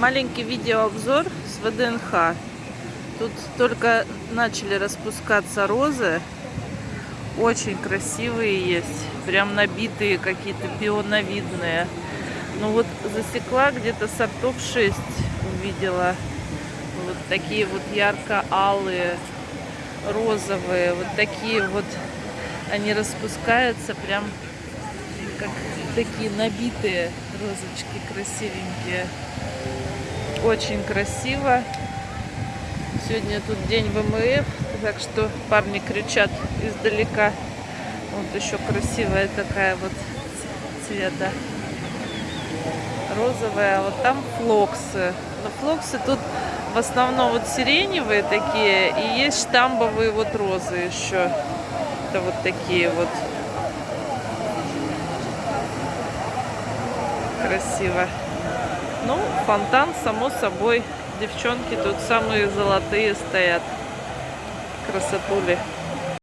Маленький видеообзор с ВДНХ. Тут только начали распускаться розы. Очень красивые есть. Прям набитые какие-то пионовидные. Ну вот засекла где-то сортов 6 увидела. Вот такие вот ярко-алые, розовые. Вот такие вот они распускаются прям как такие набитые розочки красивенькие. Очень красиво. Сегодня тут день ВМФ, так что парни кричат издалека. Вот еще красивая такая вот цвета. Розовая, а вот там флоксы. Но флоксы тут в основном вот сиреневые такие, и есть штамбовые вот розы еще. Это вот такие вот. Красиво. Ну, фонтан, само собой. Девчонки тут самые золотые стоят. Красотули.